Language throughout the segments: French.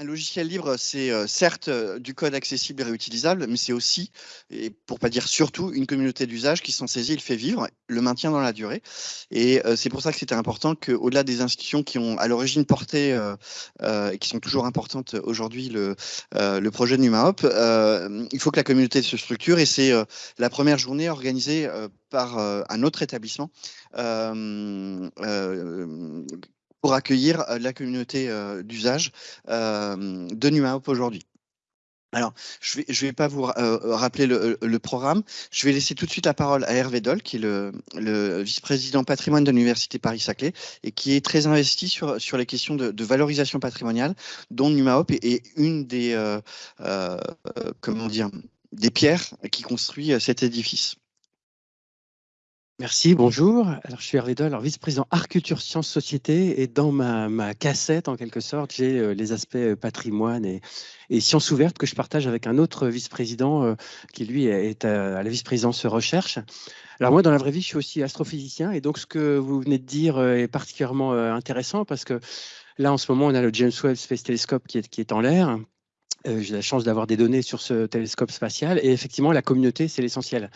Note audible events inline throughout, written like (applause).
Un logiciel libre, c'est euh, certes euh, du code accessible et réutilisable, mais c'est aussi, et pour pas dire surtout, une communauté d'usage qui s'en saisit, il fait vivre, le maintient dans la durée. Et euh, c'est pour ça que c'était important qu'au-delà des institutions qui ont à l'origine porté, et qui sont toujours importantes aujourd'hui, le, projet de NumaHop, il faut que la communauté se structure et c'est la première journée organisée par un autre établissement pour accueillir la communauté d'usage de NumaHop aujourd'hui. Alors, je ne vais, je vais pas vous rappeler le, programme. Je vais laisser tout de suite la parole à Hervé Doll, qui est le, vice-président patrimoine de l'Université Paris-Saclay et qui est très investi sur, sur les questions de, valorisation patrimoniale, dont NumaHop est, une des, comment dire, des pierres qui construit cet édifice. Merci, bonjour. Alors, je suis Hervé Doll, vice-président Art, Culture, Sciences, Société. Et dans ma, cassette, en quelque sorte, j'ai euh, les aspects euh, patrimoine et, sciences ouvertes que je partage avec un autre vice-président euh, qui, lui, est à, la vice-présidence recherche. Alors, moi, dans la vraie vie, je suis aussi astrophysicien. Et donc, ce que vous venez de dire est particulièrement intéressant parce que là, en ce moment, on a le James Webb Space Telescope qui est, qui est en l'air. j'ai la chance d'avoir des données sur ce télescope spatial. Et effectivement, la communauté, c'est l'essentiel.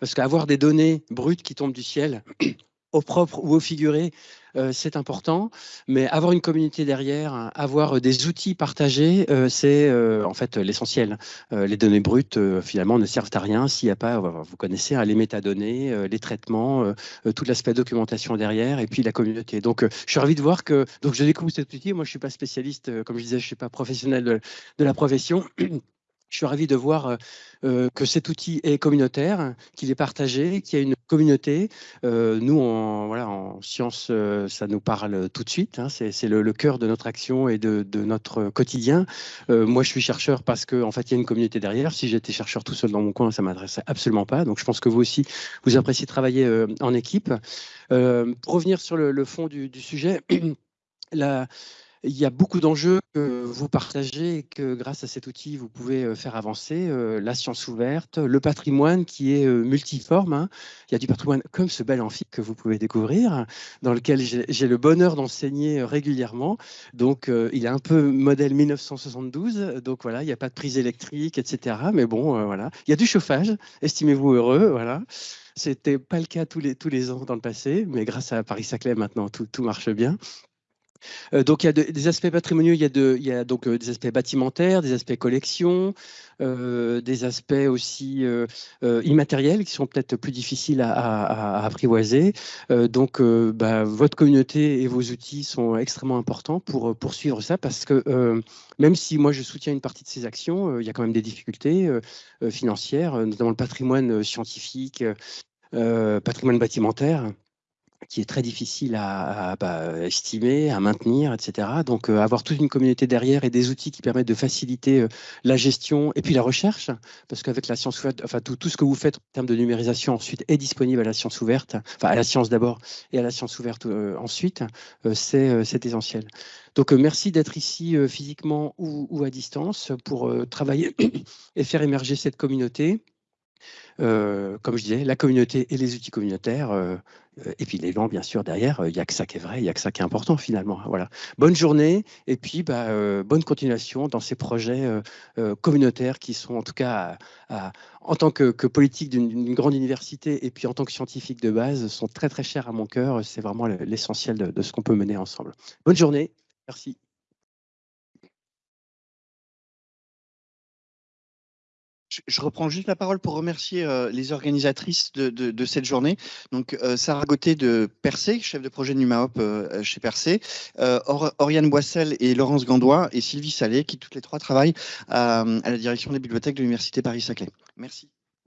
Parce qu'avoir des données brutes qui tombent du ciel, (clears throat) au propre ou au figuré, euh, c'est important. Mais avoir une communauté derrière, avoir des outils partagés, euh, c'est euh, en fait l'essentiel. les données brutes, finalement, ne servent à rien s'il n'y a pas, vous connaissez, hein, les métadonnées, les traitements, tout l'aspect documentation derrière, et puis la communauté. Donc, je suis ravi de voir que donc je découvre cet outil. Moi, je ne suis pas spécialiste, comme je disais, je ne suis pas professionnel de la profession. (clears throat) Je suis ravi de voir euh, euh, que cet outil est communautaire, qu'il est partagé, qu'il y a une communauté. Euh, nous, en, voilà, en sciences, ça nous parle tout de suite. Hein. c'est le, cœur de notre action et de, notre quotidien. moi, je suis chercheur parce qu'en en fait, il y a une communauté derrière. Si j'étais chercheur tout seul dans mon coin, ça m'adressait absolument pas. Donc, je pense que vous aussi, vous appréciez travailler en équipe. pour revenir sur le, fond du, du sujet, (clears throat) la il y a beaucoup d'enjeux que vous partagez et que grâce à cet outil, vous pouvez euh, faire avancer. Euh, la science ouverte, le patrimoine qui est euh, multiforme. Hein. Il y a du patrimoine comme ce bel amphi que vous pouvez découvrir, dans lequel j'ai le bonheur d'enseigner régulièrement. Donc, il est un peu modèle 1972. Donc, voilà, il n'y a pas de prise électrique, etc. Mais bon, voilà. Il y a du chauffage, estimez-vous heureux. Voilà. C'était pas le cas tous les, ans dans le passé, mais grâce à Paris-Saclay, maintenant, tout marche bien. Euh, donc il y a des aspects patrimoniaux, il y a, donc euh, des aspects bâtimentaires, des aspects collection, euh, des aspects aussi immatériels qui sont peut-être plus difficiles à, apprivoiser. donc bah, votre communauté et vos outils sont extrêmement importants pour poursuivre ça parce que même si moi je soutiens une partie de ces actions, il y a quand même des difficultés financières, notamment le patrimoine scientifique, patrimoine bâtimentaire qui est très difficile à, bah, estimer, à maintenir, etc. Donc, euh, avoir toute une communauté derrière et des outils qui permettent de faciliter euh, la gestion et puis la recherche, parce qu'avec la science ouverte, enfin, tout, ce que vous faites en termes de numérisation ensuite est disponible à la science ouverte, enfin, à la science d'abord et à la science ouverte euh, ensuite, c'est essentiel. Donc, merci d'être ici physiquement ou, à distance pour travailler (coughs) et faire émerger cette communauté. Comme je disais, la communauté et les outils communautaires, et puis les gens, bien sûr, derrière, il n'y a que ça qui est vrai, il n'y a que ça qui est important finalement. Voilà. Bonne journée, et puis bah, euh, bonne continuation dans ces projets communautaires qui sont en tout cas, en tant que, politique d'une grande université, et puis en tant que scientifique de base, sont très très chers à mon cœur. C'est vraiment l'essentiel de ce qu'on peut mener ensemble. Bonne journée, merci. Je reprends juste la parole pour remercier euh, les organisatrices de, cette journée. Donc, euh, Sarah Gauthier de Percé, chef de projet NumaHop euh, chez Percé, Oriane Boissel et Laurence Gandois et Sylvie Salé, qui toutes les trois travaillent à la direction des bibliothèques de l'Université Paris-Saclay. Merci.